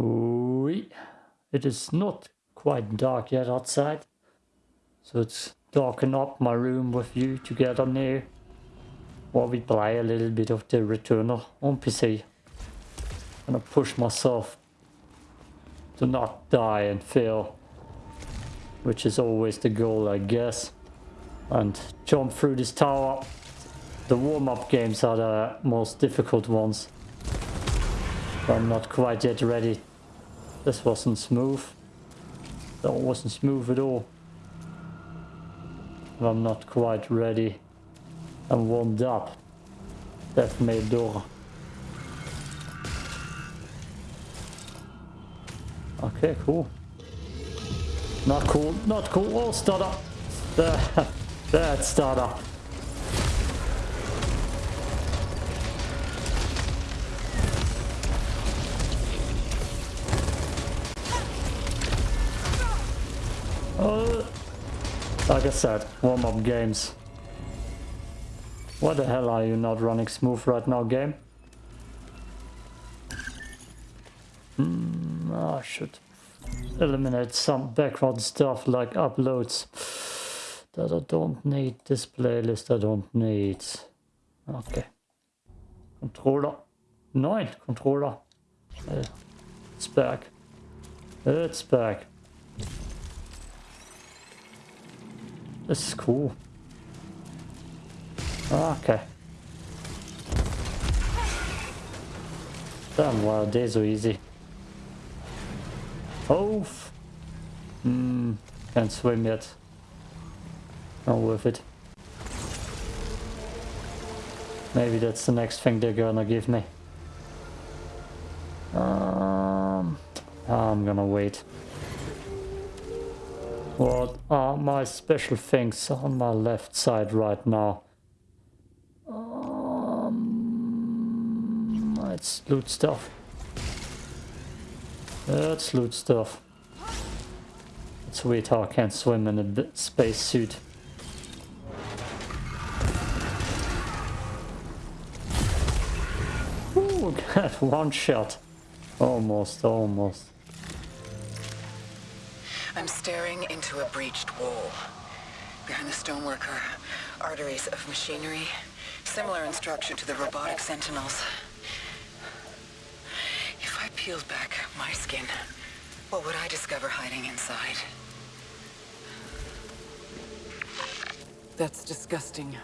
Oui. It is not quite dark yet outside. So it's darken up my room with you together now. While we play a little bit of the Returnal on PC. Gonna push myself to not die and fail. Which is always the goal, I guess. And jump through this tower. The warm-up games are the most difficult ones. I'm not quite yet ready. This wasn't smooth. That wasn't smooth at all. I'm not quite ready and warmed up. Death may door. Okay, cool. Not cool, not cool. Oh, stutter. Bad stutter. Like I said, warm-up games. What the hell are you not running smooth right now, game? Hmm, I should eliminate some background stuff like uploads that I don't need. This playlist I don't need. Okay. Controller. Nine controller. Uh, it's back. It's back. This is cool. Okay. Damn, wow, days are easy. Oh! Hmm, can't swim yet. Not worth it. Maybe that's the next thing they're gonna give me. Um, I'm gonna wait. What are my special things on my left side right now? Um, let's loot stuff. Let's loot stuff. It's weird how I can't swim in a space suit. Ooh, got one shot. Almost, almost. I'm staring into a breached wall. Behind the stonework are arteries of machinery, similar in structure to the robotic sentinels. If I peeled back my skin, what would I discover hiding inside? That's disgusting.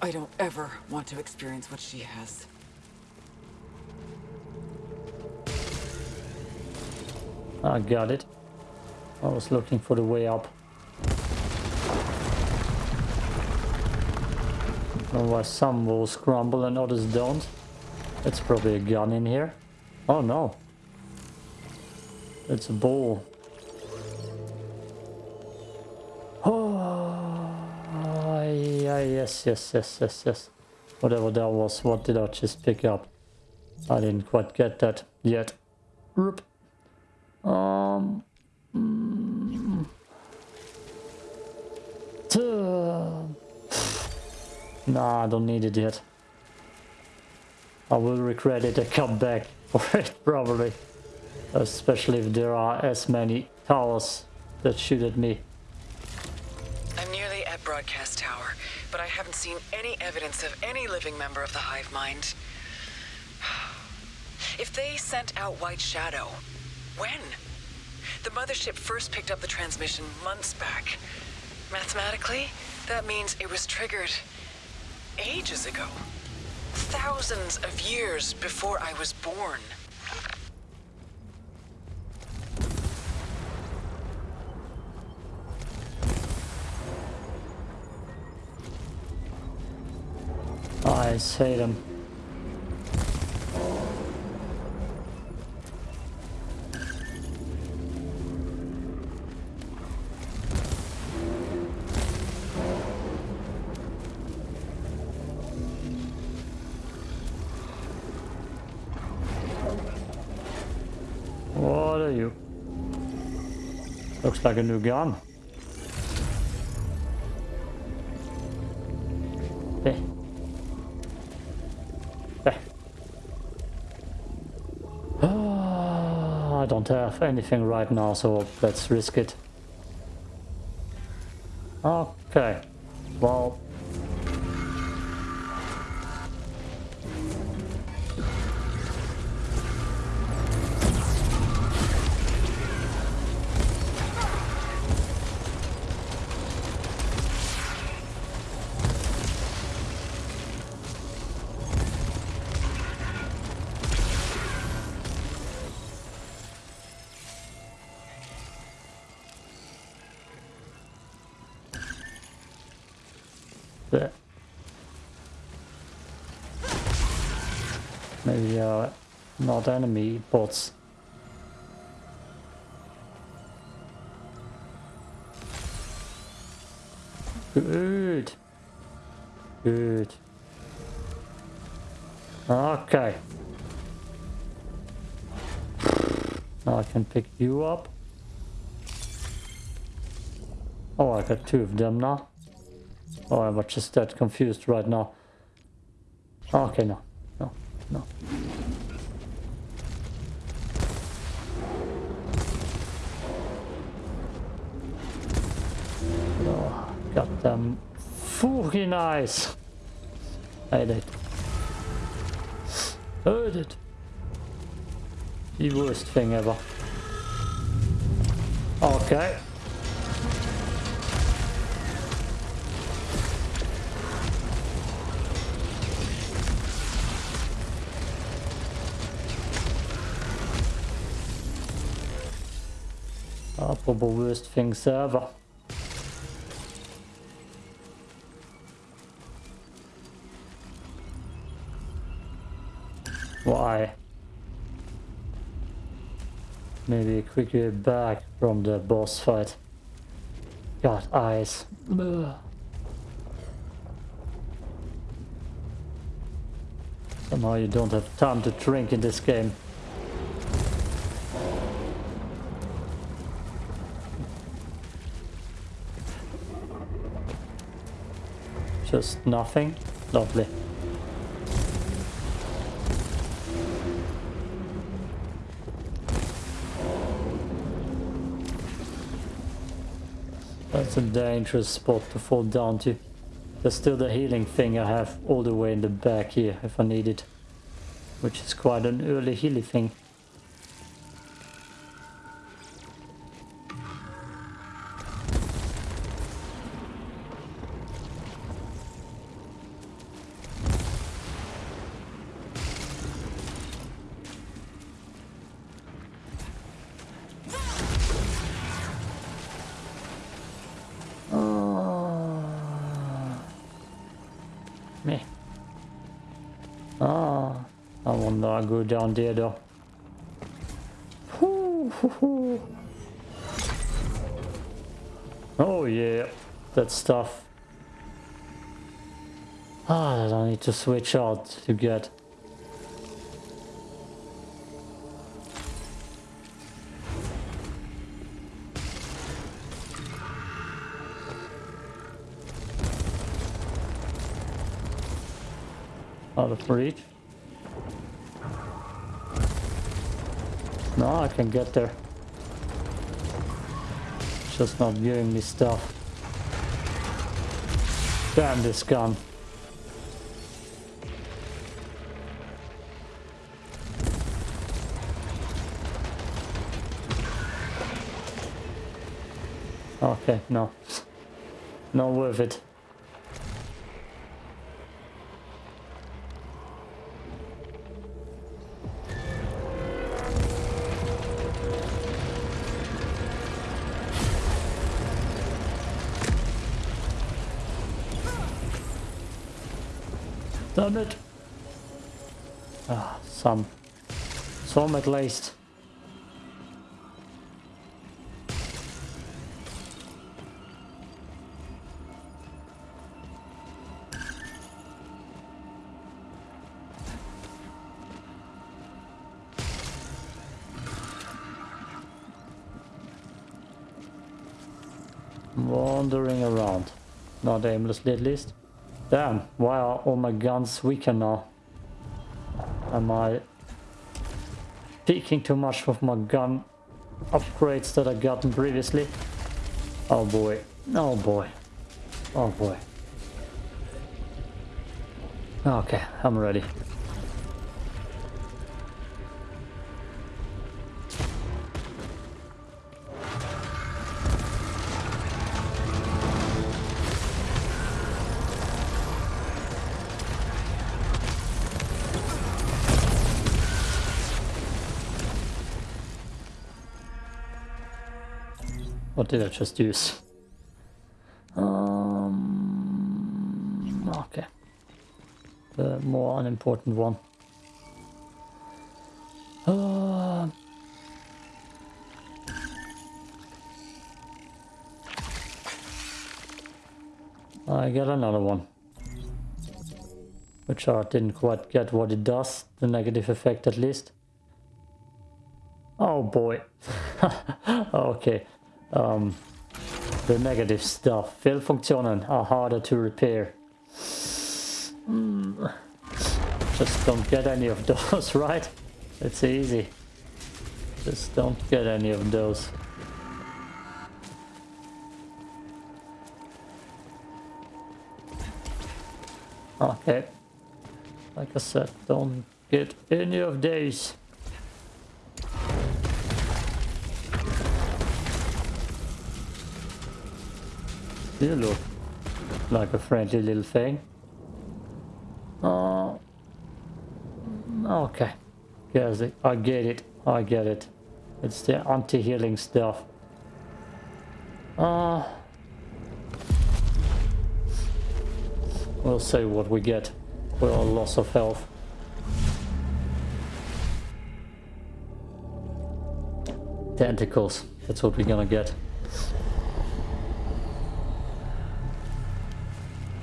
I don't ever want to experience what she has. I got it. I was looking for the way up. Why some walls crumble and others don't. It's probably a gun in here. Oh no. It's a ball. Oh, yeah, yes, yes, yes, yes, yes. Whatever that was, what did I just pick up? I didn't quite get that yet. Um, Nah, I don't need it yet. I will regret it and come back for it, probably. Especially if there are as many towers that shoot at me. I'm nearly at Broadcast Tower, but I haven't seen any evidence of any living member of the Hive Mind. If they sent out White Shadow, when? The mothership first picked up the transmission months back. Mathematically, that means it was triggered ages ago. Thousands of years before I was born. Oh, I hate them. Looks like a new gun. Ah, don't have anything right now, so let's risk it. Okay. Well, enemy bots. Good. Good. Okay. Now I can pick you up. Oh, I got two of them now. Oh, I'm just that confused right now. Okay, no. No, no. Got fucking eyes. Hate it. Heard it. The worst thing ever. Okay. Probably worst things ever. Why? Maybe quickly back from the boss fight. Got eyes. Somehow you don't have time to drink in this game. Just nothing. Lovely. That's a dangerous spot to fall down to. There's still the healing thing I have all the way in the back here if I need it. Which is quite an early healing thing. I wonder I go down there though. Oh yeah, that stuff. Ah, that I need to switch out to get. Out of reach. No, I can get there. Just not giving me stuff. Damn this gun. Okay, no. Not worth it. It. Ah, some. Some at least. Wandering around. Not aimlessly at least. Damn, why are all my guns weaker now? Am I peeking too much with my gun upgrades that I gotten previously. Oh boy. Oh boy. Oh boy. Okay, I'm ready. Did I just use? Um, okay. The more unimportant one. Uh, I got another one. Which I didn't quite get what it does, the negative effect at least. Oh boy. okay. Um, the negative stuff. Fehlfunktionen are harder to repair. Mm. Just don't get any of those, right? It's easy. Just don't get any of those. Okay. Like I said, don't get any of these. You look like a friendly little thing. Oh, okay. Yes, I get it. I get it. It's the anti-healing stuff. Uh, we'll see what we get for our loss of health. Tentacles. That's what we're gonna get.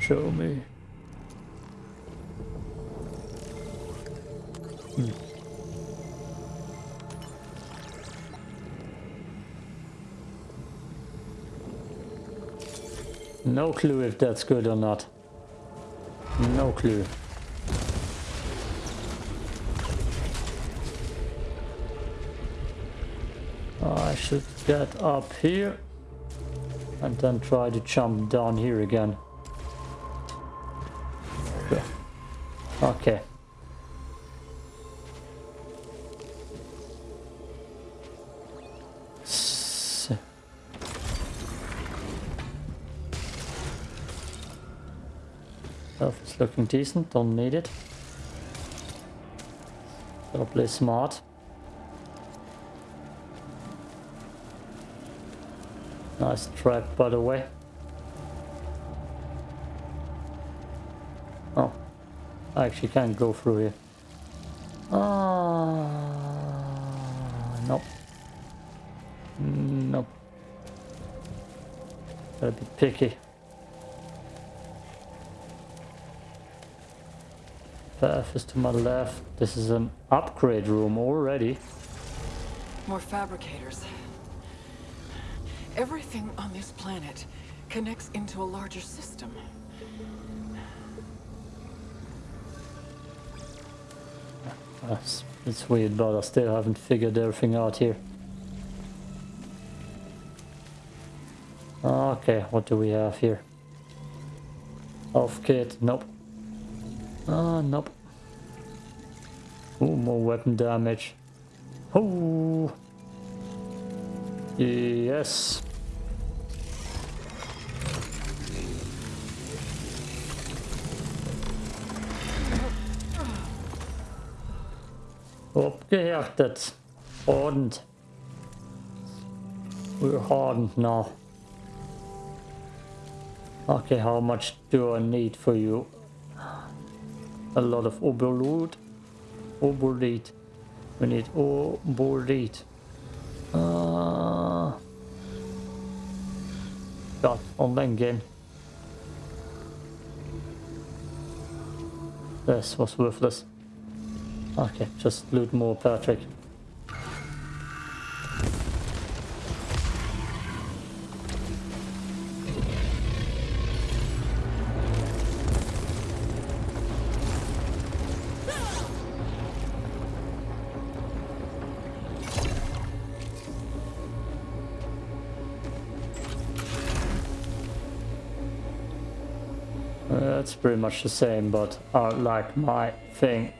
Show me. Hmm. No clue if that's good or not. No clue. I should get up here and then try to jump down here again. Okay. So. Health is looking decent, don't need it. Gotta play smart. Nice trap by the way. Oh. I actually can't go through here. Ah, nope. Nope. Gotta be picky. Path is to my left. This is an upgrade room already. More fabricators. Everything on this planet connects into a larger system. It's weird, but I still haven't figured everything out here. Okay, what do we have here? Off kit, nope. Ah, uh, nope. Ooh, more weapon damage. Oh, yes. Abgehärtet. Hardened. We're hardened now. Okay, how much do I need for you? A lot of overload. Overload. We need overload. Uh, God, online game. This was worthless. Okay, just loot more, Patrick. That's pretty much the same, but I like my thing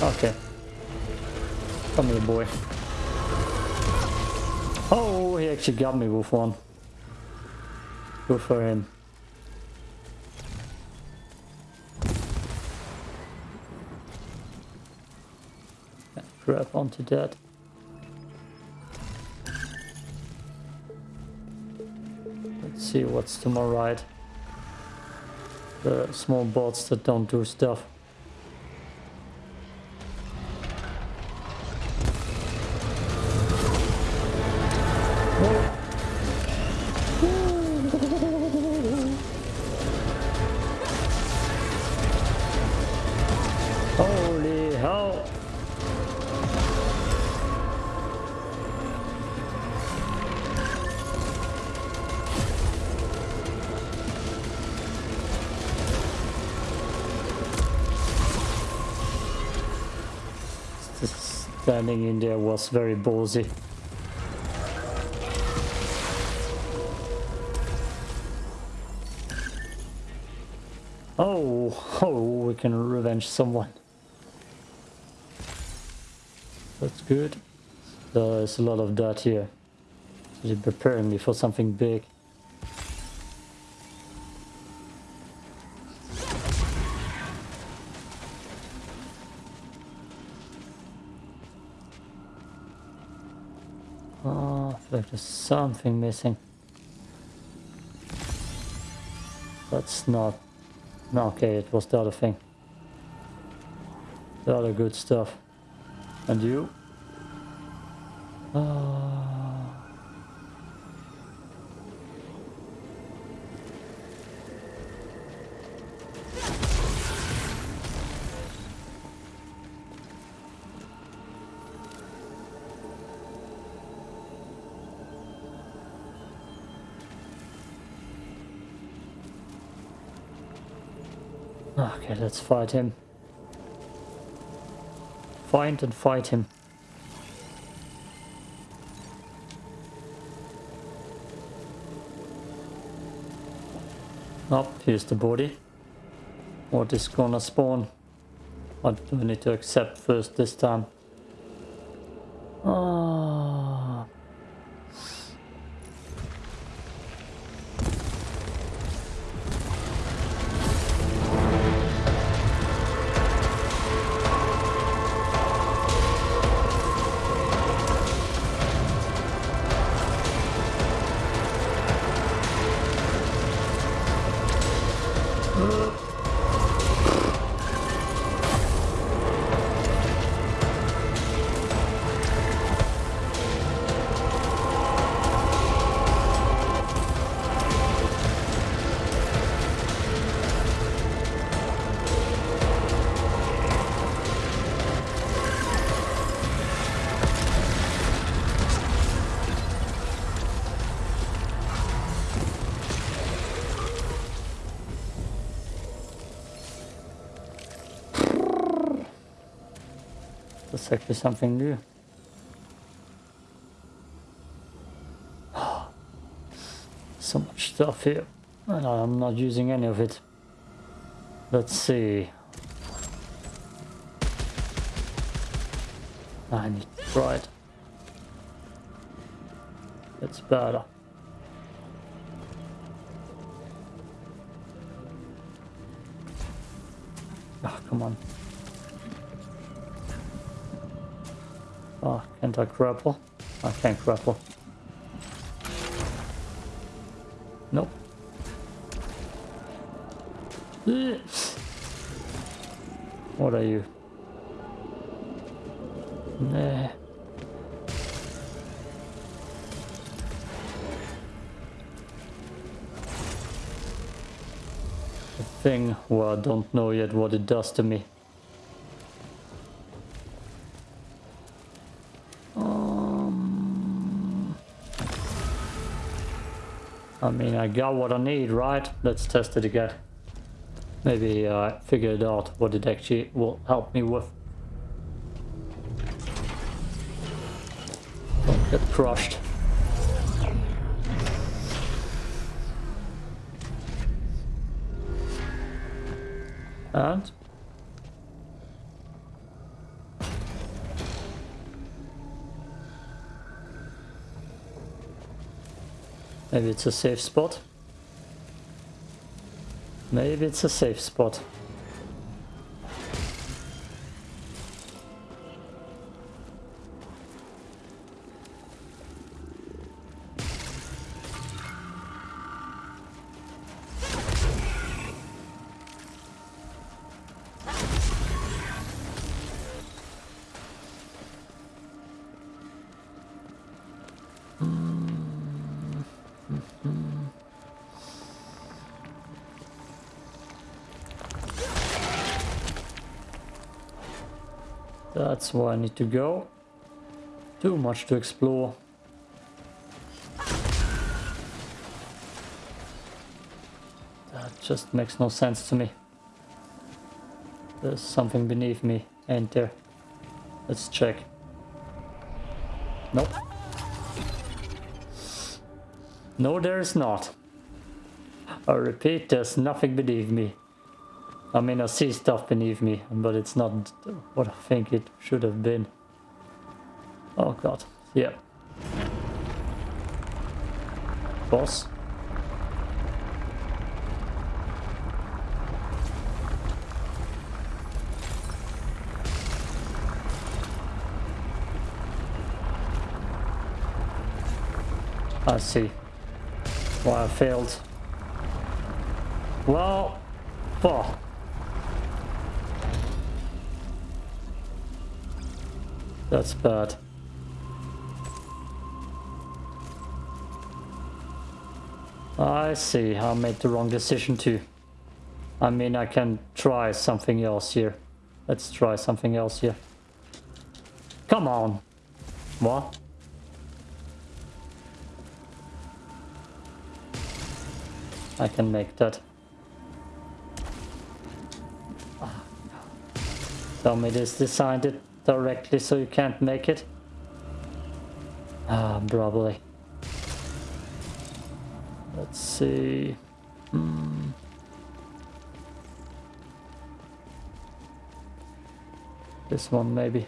Okay. Come here, boy. Oh, he actually got me with one. Good for him. Grab onto that. Let's see what's to my right. The small bots that don't do stuff. Just standing in there was very ballsy. Oh, oh, we can revenge someone. That's good. There's a lot of dirt here. They're preparing me for something big. There's something missing. That's not... No, okay, it was the other thing. The other good stuff. And you? Ah. Okay, let's fight him. Find and fight him. Up, here's the body. What is gonna spawn? What do we need to accept first this time? That's actually something new. So much stuff here. And I'm not using any of it. Let's see. I need to try it. It's better. Ah, come on. Oh, can't I grapple? I can't grapple. Nope. What are you? Nah. Thing where I don't know yet what it does to me. I mean, I got what I need, right? Let's test it again. Maybe I figured out what it actually will help me with. Don't get crushed. And? Maybe it's a safe spot. Maybe it's a safe spot. That's where I need to go. Too much to explore. That just makes no sense to me. There's something beneath me, ain't there? Let's check. Nope. No, there is not. I repeat, there's nothing beneath me. I mean, I see stuff beneath me, but it's not what I think it should have been. Oh god, yeah. Boss? I see. Why I failed. Well, fuck. That's bad. I see, I made the wrong decision too. I mean, I can try something else here. Let's try something else here. Come on. What? I can make that. Ah, Tell me this designed it directly so you can't make it? Ah, probably. Let's see. Hmm. This one maybe.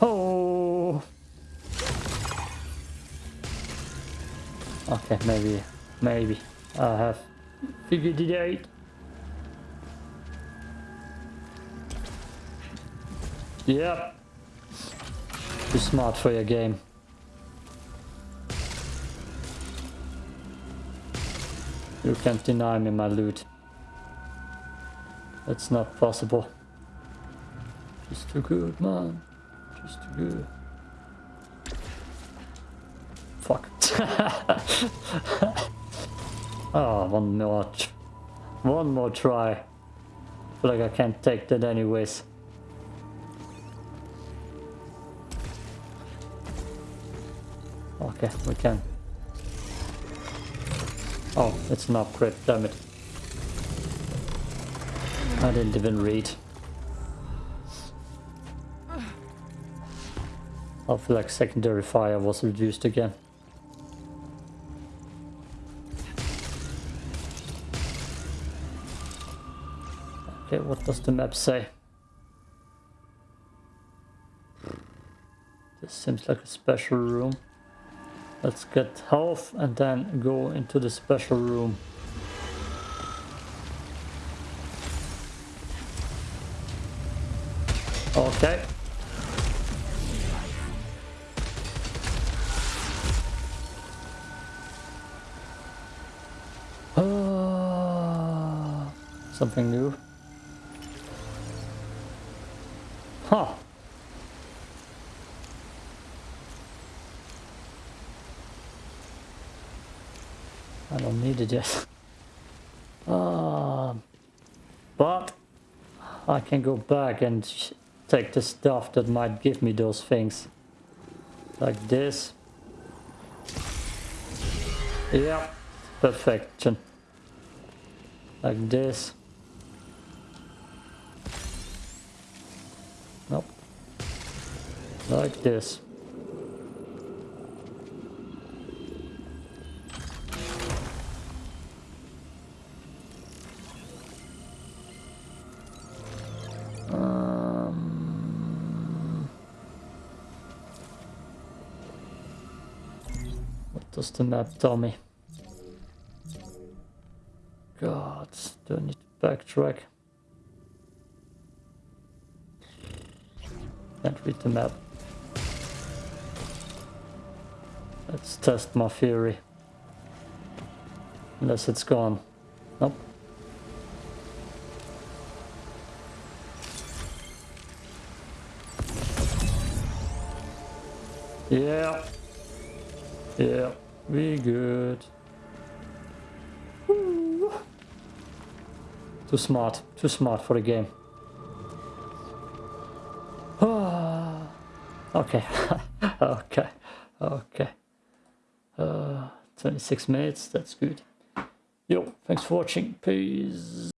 Oh! Okay, maybe, maybe I have Figured it out. Yep. Too smart for your game. You can't deny me my loot. That's not possible. Just too good, man. Just too good. Fuck. Oh, one more. One more try. Feel like I can't take that anyways. Okay, we can. Oh, it's an upgrade, damn it. I didn't even read. I feel like secondary fire was reduced again. What does the map say? This seems like a special room. Let's get health and then go into the special room. Okay. Uh, something new. Huh. I don't need it yet. Uh, but I can go back and take the stuff that might give me those things. Like this. Yeah, perfection. Like this. Like this. Um, what does the map tell me? God, do I need to backtrack? Can't read the map. Let's test my theory. Unless it's gone. Nope. Yeah. Yeah, we good. Woo. Too smart. Too smart for the game. okay. okay. Okay. Uh, 26 minutes, that's good. Yo, thanks for watching. Peace.